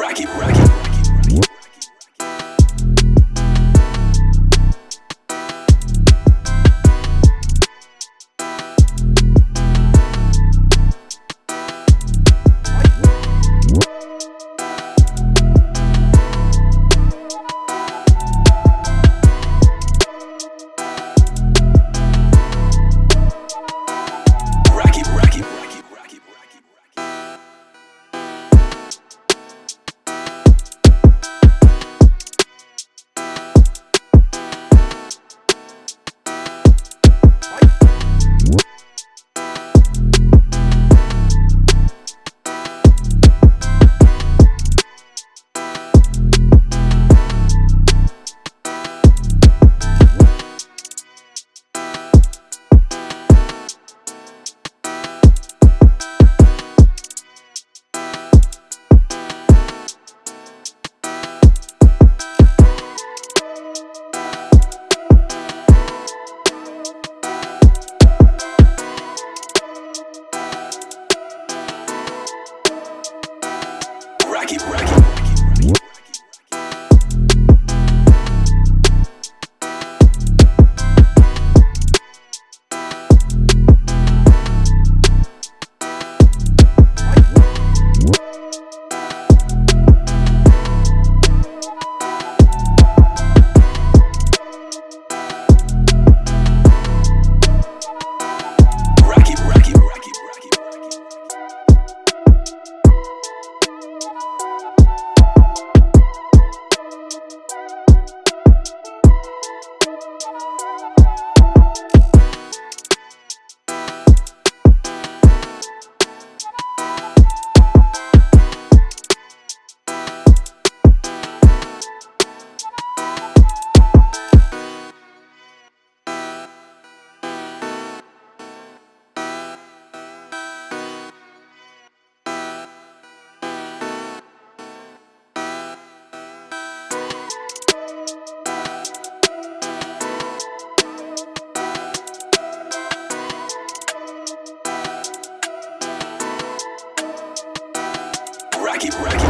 rock it, rock it. Rocky, Rocky, Rocky, Rocky,